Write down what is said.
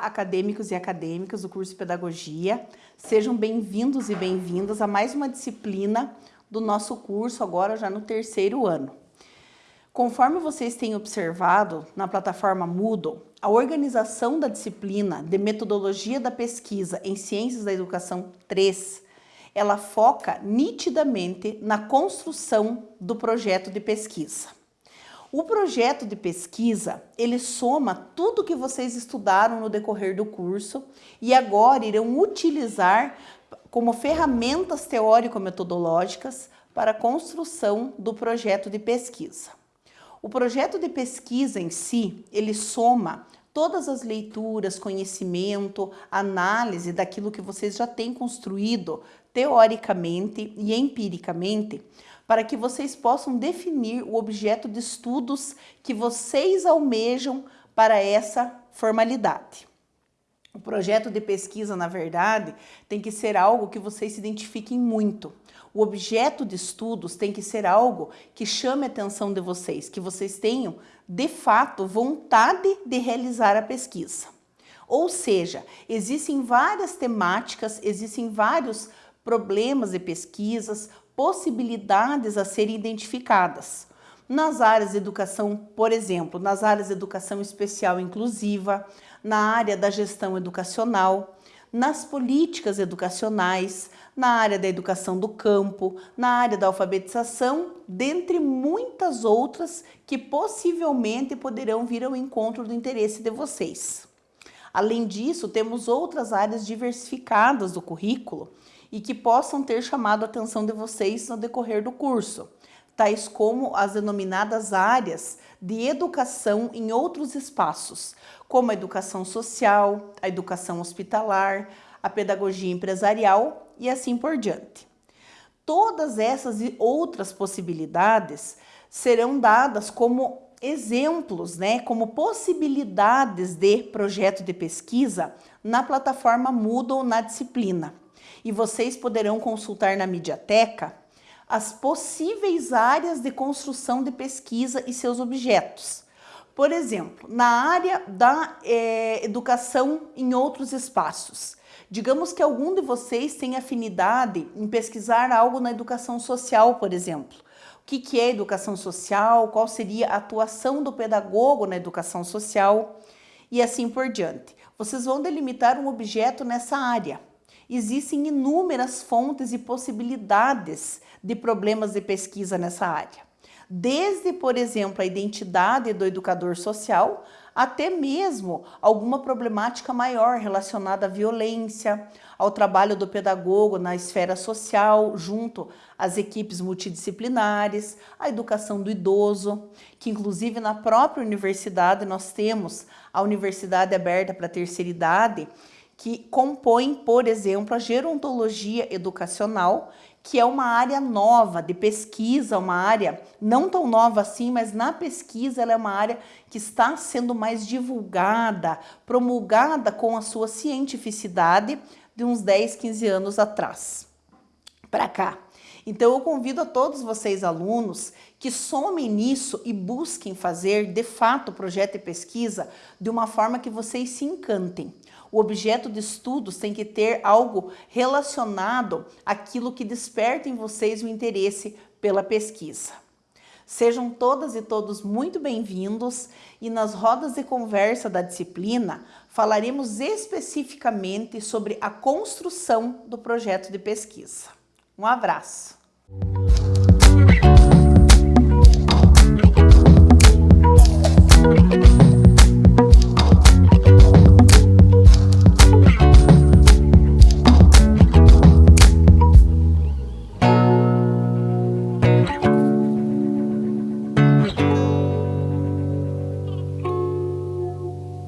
acadêmicos e acadêmicas do curso de Pedagogia. Sejam bem-vindos e bem-vindas a mais uma disciplina do nosso curso, agora já no terceiro ano. Conforme vocês têm observado na plataforma Moodle, a organização da disciplina de Metodologia da Pesquisa em Ciências da Educação 3, ela foca nitidamente na construção do projeto de pesquisa. O projeto de pesquisa, ele soma tudo que vocês estudaram no decorrer do curso e agora irão utilizar como ferramentas teórico-metodológicas para a construção do projeto de pesquisa. O projeto de pesquisa em si, ele soma todas as leituras, conhecimento, análise daquilo que vocês já têm construído teoricamente e empiricamente para que vocês possam definir o objeto de estudos que vocês almejam para essa formalidade. O projeto de pesquisa, na verdade, tem que ser algo que vocês se identifiquem muito. O objeto de estudos tem que ser algo que chame a atenção de vocês, que vocês tenham, de fato, vontade de realizar a pesquisa. Ou seja, existem várias temáticas, existem vários problemas de pesquisas, possibilidades a serem identificadas. Nas áreas de educação, por exemplo, nas áreas de educação especial inclusiva, na área da gestão educacional, nas políticas educacionais, na área da educação do campo, na área da alfabetização, dentre muitas outras que possivelmente poderão vir ao encontro do interesse de vocês. Além disso, temos outras áreas diversificadas do currículo e que possam ter chamado a atenção de vocês no decorrer do curso, tais como as denominadas áreas de educação em outros espaços, como a educação social, a educação hospitalar, a pedagogia empresarial e assim por diante. Todas essas e outras possibilidades serão dadas como exemplos, né, como possibilidades de projeto de pesquisa na plataforma Moodle na disciplina e vocês poderão consultar na Mediateca as possíveis áreas de construção de pesquisa e seus objetos. Por exemplo, na área da é, educação em outros espaços. Digamos que algum de vocês tem afinidade em pesquisar algo na educação social, por exemplo. O que, que é educação social, qual seria a atuação do pedagogo na educação social e assim por diante. Vocês vão delimitar um objeto nessa área existem inúmeras fontes e possibilidades de problemas de pesquisa nessa área. Desde, por exemplo, a identidade do educador social, até mesmo alguma problemática maior relacionada à violência, ao trabalho do pedagogo na esfera social, junto às equipes multidisciplinares, à educação do idoso, que inclusive na própria universidade nós temos a Universidade Aberta para a Terceira Idade, que compõem, por exemplo, a gerontologia educacional, que é uma área nova de pesquisa, uma área não tão nova assim, mas na pesquisa ela é uma área que está sendo mais divulgada, promulgada com a sua cientificidade de uns 10, 15 anos atrás para cá. Então eu convido a todos vocês alunos que somem nisso e busquem fazer de fato o projeto e pesquisa de uma forma que vocês se encantem. O objeto de estudos tem que ter algo relacionado àquilo que desperta em vocês o interesse pela pesquisa. Sejam todas e todos muito bem-vindos e nas rodas de conversa da disciplina falaremos especificamente sobre a construção do projeto de pesquisa. Um abraço!